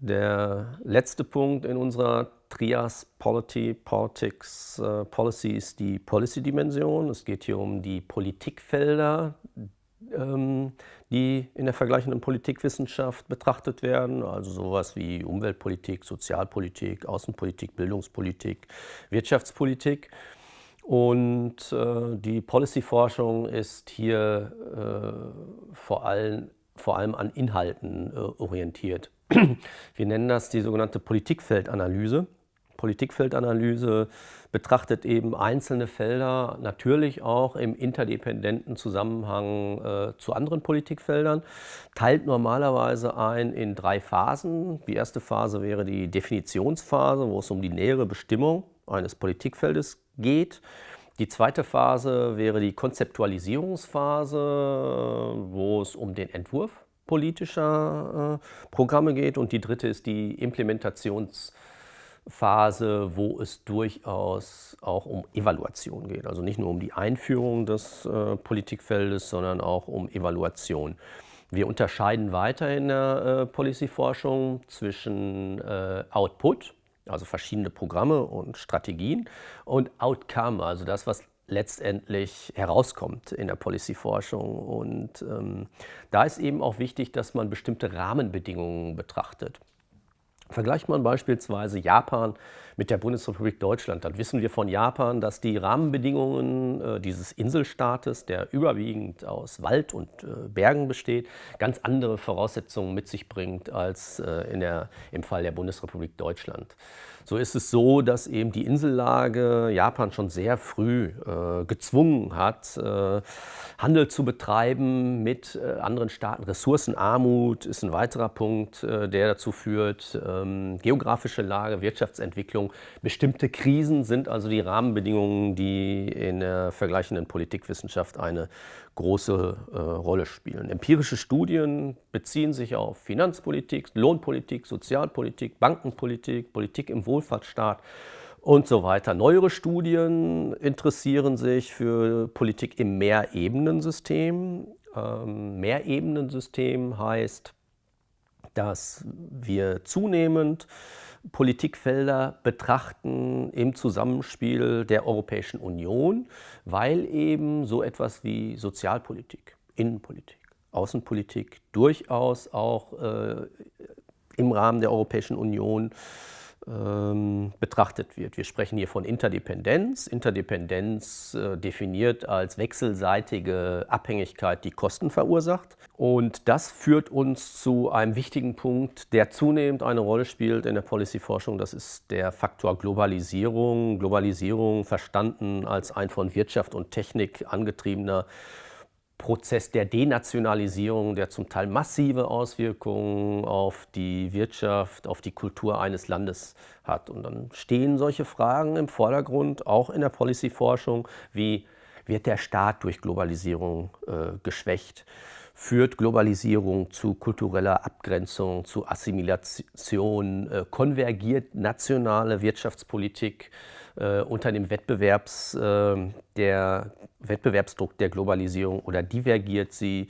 Der letzte Punkt in unserer Trias Polity, Politics, äh, Policy ist die Policy-Dimension. Es geht hier um die Politikfelder, ähm, die in der vergleichenden Politikwissenschaft betrachtet werden, also sowas wie Umweltpolitik, Sozialpolitik, Außenpolitik, Bildungspolitik, Wirtschaftspolitik. Und äh, die Policy-Forschung ist hier äh, vor, allem, vor allem an Inhalten äh, orientiert. Wir nennen das die sogenannte Politikfeldanalyse. Politikfeldanalyse betrachtet eben einzelne Felder natürlich auch im interdependenten Zusammenhang äh, zu anderen Politikfeldern, teilt normalerweise ein in drei Phasen. Die erste Phase wäre die Definitionsphase, wo es um die nähere Bestimmung eines Politikfeldes geht. Die zweite Phase wäre die Konzeptualisierungsphase, wo es um den Entwurf politischer äh, Programme geht. Und die dritte ist die Implementationsphase, wo es durchaus auch um Evaluation geht. Also nicht nur um die Einführung des äh, Politikfeldes, sondern auch um Evaluation. Wir unterscheiden weiter in der äh, Policy-Forschung zwischen äh, Output, also verschiedene Programme und Strategien, und Outcome, also das, was letztendlich herauskommt in der Policy-Forschung. Und ähm, da ist eben auch wichtig, dass man bestimmte Rahmenbedingungen betrachtet. Vergleicht man beispielsweise Japan mit der Bundesrepublik Deutschland, dann wissen wir von Japan, dass die Rahmenbedingungen äh, dieses Inselstaates, der überwiegend aus Wald und äh, Bergen besteht, ganz andere Voraussetzungen mit sich bringt als äh, in der, im Fall der Bundesrepublik Deutschland. So ist es so, dass eben die Insellage Japan schon sehr früh gezwungen hat, Handel zu betreiben mit anderen Staaten. Ressourcenarmut ist ein weiterer Punkt, der dazu führt. Ähm, geografische Lage, Wirtschaftsentwicklung, bestimmte Krisen sind also die Rahmenbedingungen, die in der vergleichenden Politikwissenschaft eine große äh, Rolle spielen. Empirische Studien beziehen sich auf Finanzpolitik, Lohnpolitik, Sozialpolitik, Bankenpolitik, Politik im Wohlfahrtsstaat und so weiter. Neuere Studien interessieren sich für Politik im Mehrebenensystem. Ähm, Mehrebenensystem heißt, dass wir zunehmend Politikfelder betrachten im Zusammenspiel der Europäischen Union, weil eben so etwas wie Sozialpolitik, Innenpolitik, Außenpolitik durchaus auch äh, im Rahmen der Europäischen Union ähm, betrachtet wird. Wir sprechen hier von Interdependenz. Interdependenz äh, definiert als wechselseitige Abhängigkeit, die Kosten verursacht. Und das führt uns zu einem wichtigen Punkt, der zunehmend eine Rolle spielt in der Policy-Forschung. Das ist der Faktor Globalisierung. Globalisierung verstanden als ein von Wirtschaft und Technik angetriebener Prozess der Denationalisierung, der zum Teil massive Auswirkungen auf die Wirtschaft, auf die Kultur eines Landes hat. Und dann stehen solche Fragen im Vordergrund, auch in der Policy-Forschung, wie wird der Staat durch Globalisierung äh, geschwächt? Führt Globalisierung zu kultureller Abgrenzung, zu Assimilation? Äh, konvergiert nationale Wirtschaftspolitik äh, unter dem Wettbewerbs, äh, der Wettbewerbsdruck der Globalisierung oder divergiert sie?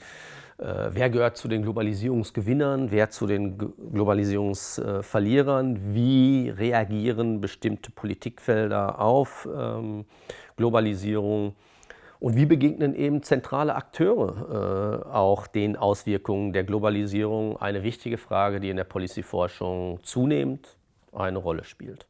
Äh, wer gehört zu den Globalisierungsgewinnern, wer zu den Globalisierungsverlierern? Wie reagieren bestimmte Politikfelder auf ähm, Globalisierung? Und wie begegnen eben zentrale Akteure äh, auch den Auswirkungen der Globalisierung? Eine wichtige Frage, die in der Policy-Forschung zunehmend eine Rolle spielt.